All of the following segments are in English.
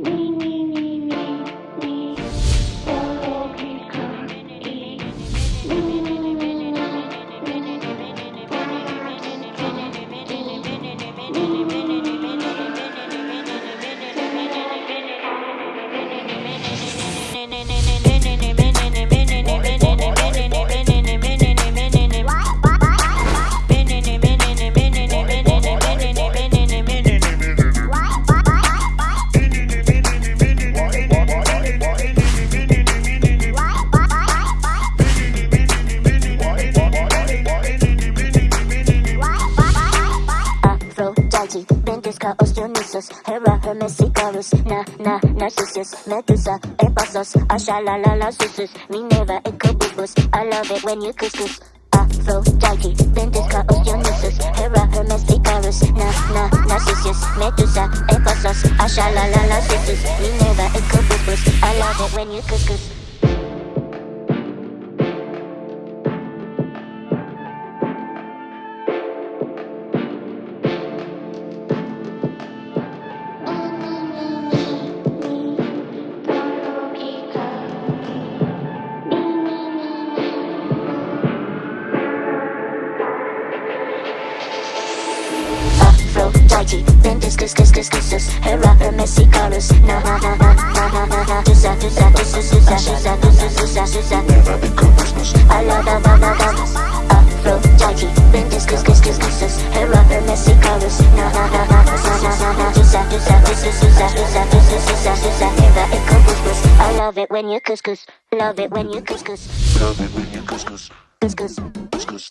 me, me, me, me, Ventisca, Osteonysus, Hera, Hermes, Icarus, Na, Na, Narcissus, Medusa, Ephasos, Ashalalala, Susus, Minerva, Icabubus. I love it when you couscous. Aphrodite, Ventisca, Osteonysus, Hera, Hermes, Icarus, Na, Na, Narcissus, Medusa, Ephasos, Ashalalala, Susus, Minerva, Icabubus. I love it when you couscous. Aphrodite, Ventus, Cus, Cus, Cus, Cus, Hera, Hermes, Icarus, Na, Na, Na, Na, Na, Na, Na, Na, Tusa, Tusa, Tusa, Tusa, Tusa, Tusa, Tusa, Tusa, I love, love, love, love, love. Aphrodite, Ventus, Cus, Cus, Cus, Cus, Hera, Hermes, Icarus, Na, Na, Na, Na, Na, Na, Na, Na, Tusa, Tusa, Tusa, Tusa, Tusa, Tusa, Tusa, Tusa, Hera, Icarus, I love it when you couscous, love it when you couscous, Love it when you couscous. Couscous, couscous, couscous,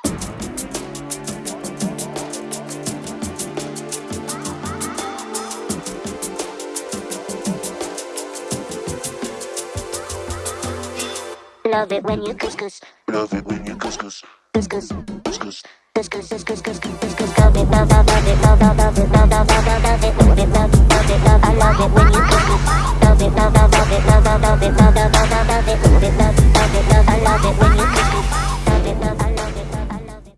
love, it, love. I love it when you couscous. Love it, love, I love it, love, I love it, love, it when you love it, love, it, love. It couscous. Love it, love, it, love, it, love, it, love it, love, it, love. I love it when you couscous. Love it when. Love it when you couscous, Couscous. couscous. Couscous, couscous, couscous, couscous, love it, love, it, love, it, love, it, love it, love, it, love. I love it when you couscous. Love it, love. I love it when you couscous. Love it, love